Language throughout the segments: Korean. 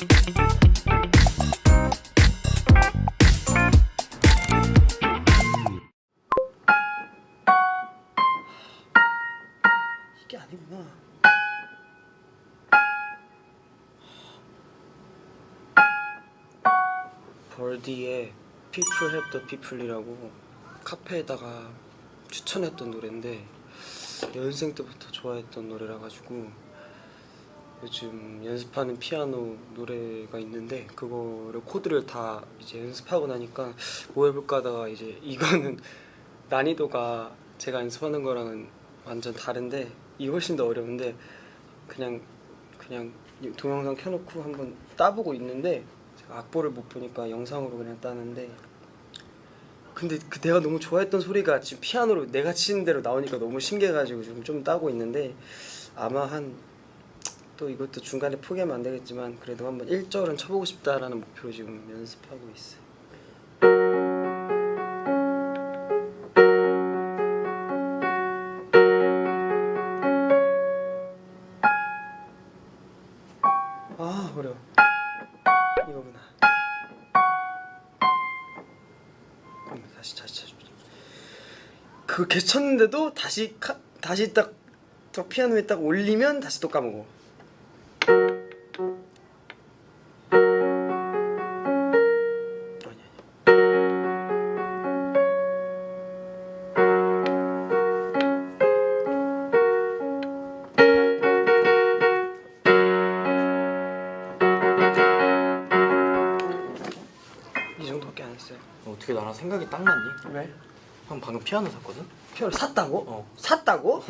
이게 아니구나. 벌디의 People Have the People이라고 카페에다가 추천했던 노래인데 연생 때부터 좋아했던 노래라 가지고 요즘 연습하는 피아노 노래가 있는데 그거를 코드를 다 이제 연습하고 나니까 뭐 해볼까 하다가 이제 이거는 난이도가 제가 연습하는 거랑은 완전 다른데 이 훨씬 더 어려운데 그냥 그냥 이 동영상 켜놓고 한번 따보고 있는데 제가 악보를 못 보니까 영상으로 그냥 따는데 근데 그 내가 너무 좋아했던 소리가 지금 피아노로 내가 치는 대로 나오니까 너무 신기해가지고 지금 좀 따고 있는데 아마 한 또 이것도 중간에 포기하면 안 되겠지만 그래도 한번 1절은 쳐보고 싶다라는 목표로 지금 연습하고 있어요. 아 어려워. 이거구나. 음, 다시 다시 다시. 그 개쳤는데도 다시 카, 다시 딱 저 피아노에 딱 올리면 다시 또 까먹어. 어떻게 나랑 생각이 딱 맞니? 왜? 형 방금 피아노 샀거든? 피아노 샀다고? 어. 샀다고?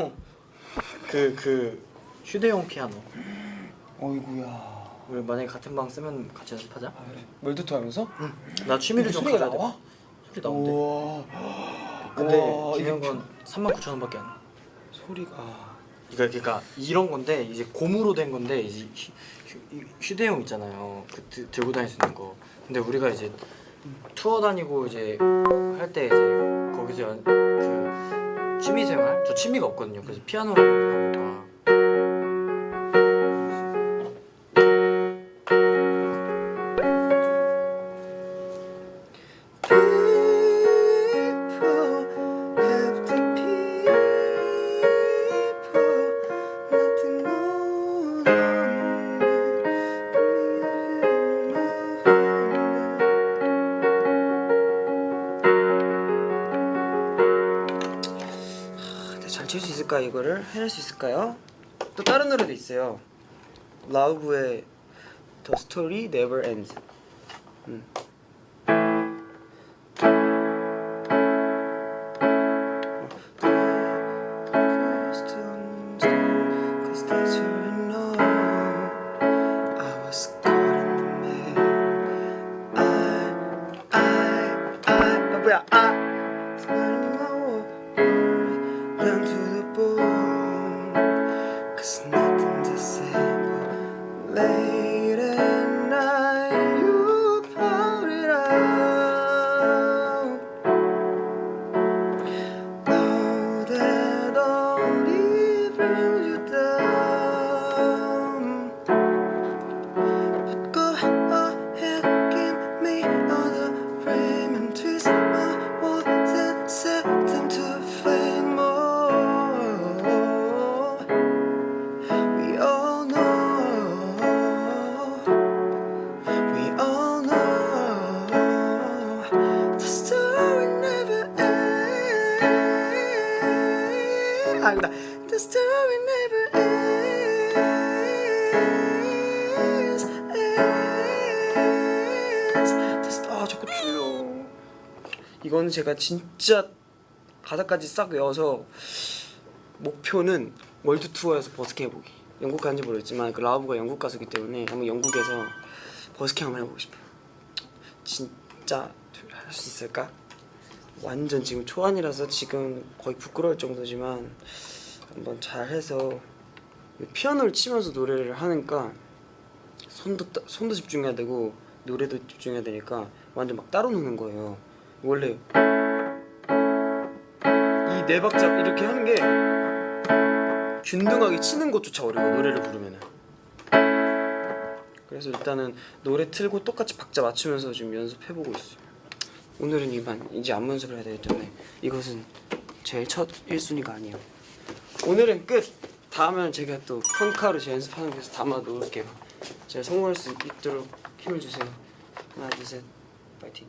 그, 그 휴대용 피아노 어이구야. 우리 만약에 같은 방 쓰면 같이 연습하자 아 그래. 멀두투 하면서? 나 취미를 좀 가져야 돼 나와? 소리 나온대 우와. 근데 중요한 건 39,000원밖에 안 해. 소리가. 그러니까, 그러니까 이런 건데 이제 고무로 된 건데 이제 휴, 휴, 휴대용 있잖아요 그 드, 들고 다닐 수 있는 거 근데 우리가 이제 투어 다니고 이제 할 때 이제 거기서 연, 그 취미생활? 저 취미가 없거든요. 그래서 피아노를 한번 잘 칠 수 있을까 이거를 해낼 수 있을까요? 또 다른 노래도 있어요. 라우브의 The Story Never Ends. 음. Down to the bone ends. 아니다. The story never ends. ends. 아 자꾸 줄여. 이거는 제가 진짜 가사까지 싹 외워서 목표는 월드 투어에서 버스킹 해보기. 영국 가는지 모르겠지만 그 Lauv가 영국 가수기 때문에 한번 영국에서 버스킹 한번 해보고 싶어요. 진짜 할 수 있을까? 완전 지금 초안이라서 지금 거의 부끄러울 정도지만 한번 잘해서 피아노를 치면서 노래를 하니까 손도 따- 손도 집중해야 되고 노래도 집중해야 되니까 완전 막 따로 노는 거예요. 원래 이 네 박자 이렇게 하는 게 균등하게 치는 것조차 어려워 노래를 부르면은 그래서 일단은 노래 틀고 똑같이 박자 맞추면서 지금 연습해보고 있어요. 오늘은 이만 이제 안무 연습을 해야 되기 때문에 이것은 제일 첫 1순위가 아니에요. 오늘은 끝. 다음에는 제가 또 폰카로 제 연습하는 곳에서 담아 놓을게요. 제가 성공할 수 있도록 힘을 주세요. 하나 둘 셋, 파이팅.